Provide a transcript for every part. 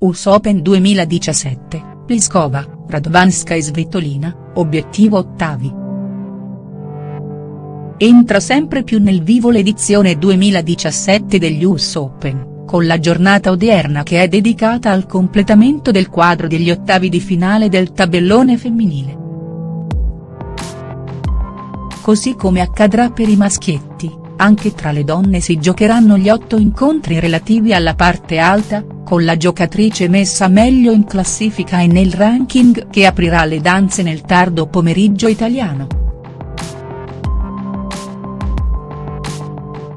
US Open 2017, Pliskova, Radovanska e Svitolina, obiettivo ottavi. Entra sempre più nel vivo l'edizione 2017 degli US Open, con la giornata odierna che è dedicata al completamento del quadro degli ottavi di finale del tabellone femminile. Così come accadrà per i maschietti, anche tra le donne si giocheranno gli otto incontri relativi alla parte alta, con la giocatrice messa meglio in classifica e nel ranking che aprirà le danze nel tardo pomeriggio italiano.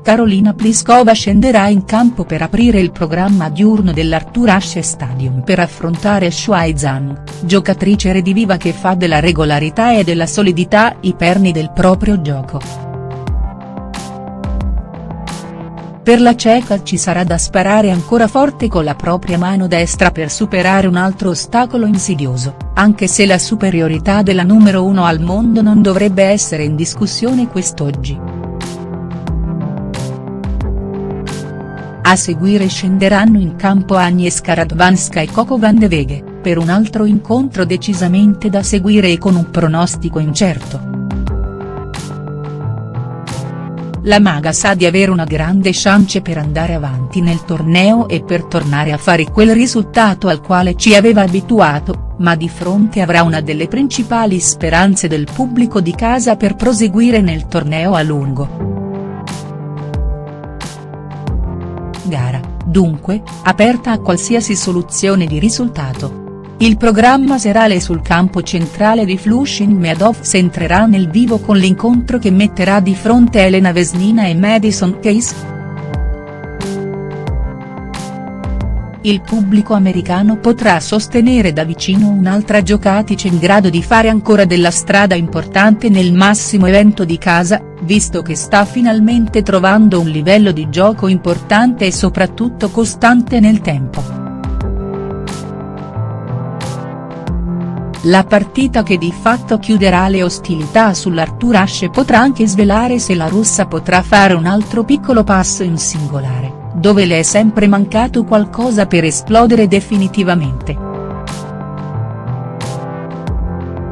Carolina Pliskova scenderà in campo per aprire il programma diurno dell'Arthur Ashe Stadium per affrontare Shuai Zhang, giocatrice rediviva che fa della regolarità e della solidità i perni del proprio gioco. Per la ceca ci sarà da sparare ancora forte con la propria mano destra per superare un altro ostacolo insidioso, anche se la superiorità della numero uno al mondo non dovrebbe essere in discussione quest'oggi. A seguire scenderanno in campo Agnieszka Radwanska e Coco van de Veghe, per un altro incontro decisamente da seguire e con un pronostico incerto. La maga sa di avere una grande chance per andare avanti nel torneo e per tornare a fare quel risultato al quale ci aveva abituato, ma di fronte avrà una delle principali speranze del pubblico di casa per proseguire nel torneo a lungo. Gara, dunque, aperta a qualsiasi soluzione di risultato. Il programma serale sul campo centrale di Flushing Meadows entrerà nel vivo con l'incontro che metterà di fronte Elena Vesnina e Madison Case. Il pubblico americano potrà sostenere da vicino un'altra giocatrice in grado di fare ancora della strada importante nel massimo evento di casa, visto che sta finalmente trovando un livello di gioco importante e soprattutto costante nel tempo. La partita che di fatto chiuderà le ostilità sull'Arthur Ashe potrà anche svelare se la russa potrà fare un altro piccolo passo in singolare, dove le è sempre mancato qualcosa per esplodere definitivamente.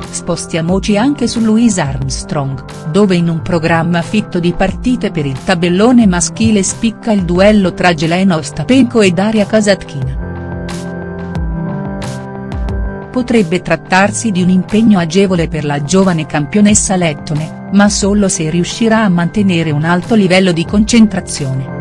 Spostiamoci anche su Louise Armstrong, dove in un programma fitto di partite per il tabellone maschile spicca il duello tra Jelena Ostapenko e Daria Kasatkina potrebbe trattarsi di un impegno agevole per la giovane campionessa lettone, ma solo se riuscirà a mantenere un alto livello di concentrazione.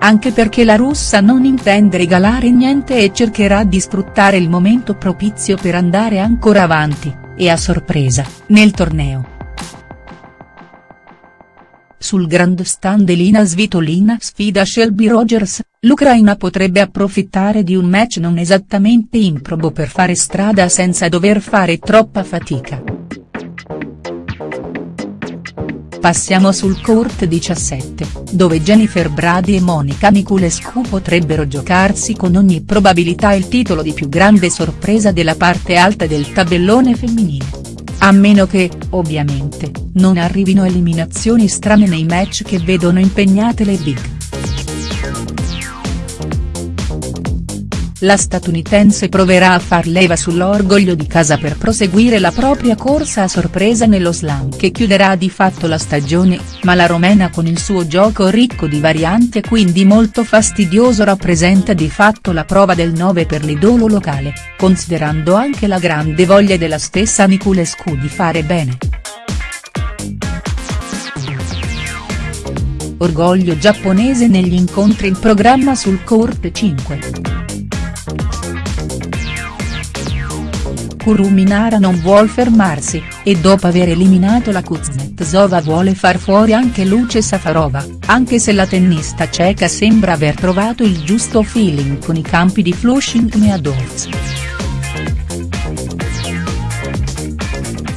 Anche perché la russa non intende regalare niente e cercherà di sfruttare il momento propizio per andare ancora avanti, e a sorpresa, nel torneo. Sul grandstand Elina Svitolina sfida Shelby Rogers, l'Ucraina potrebbe approfittare di un match non esattamente improbo per fare strada senza dover fare troppa fatica. Passiamo sul court 17, dove Jennifer Brady e Monica Niculescu potrebbero giocarsi con ogni probabilità il titolo di più grande sorpresa della parte alta del tabellone femminile. A meno che, ovviamente, non arrivino eliminazioni strane nei match che vedono impegnate le big. La statunitense proverà a far leva sull'orgoglio di casa per proseguire la propria corsa a sorpresa nello slam che chiuderà di fatto la stagione, ma la romena con il suo gioco ricco di varianti e quindi molto fastidioso rappresenta di fatto la prova del 9 per l'idolo locale, considerando anche la grande voglia della stessa Niculescu di fare bene. Orgoglio giapponese negli incontri in programma sul court 5. Kuruminara non vuol fermarsi, e dopo aver eliminato la Kuznetsova vuole far fuori anche Luce Safarova, anche se la tennista ceca sembra aver trovato il giusto feeling con i campi di Flushing Meadows.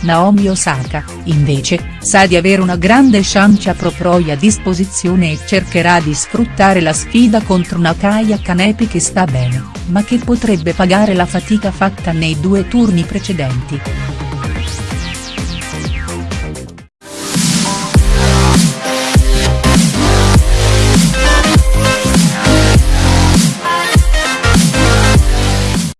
Naomi Osaka, invece, sa di avere una grande chance a Proproi a disposizione e cercherà di sfruttare la sfida contro una Kanepi che sta bene, ma che potrebbe pagare la fatica fatta nei due turni precedenti.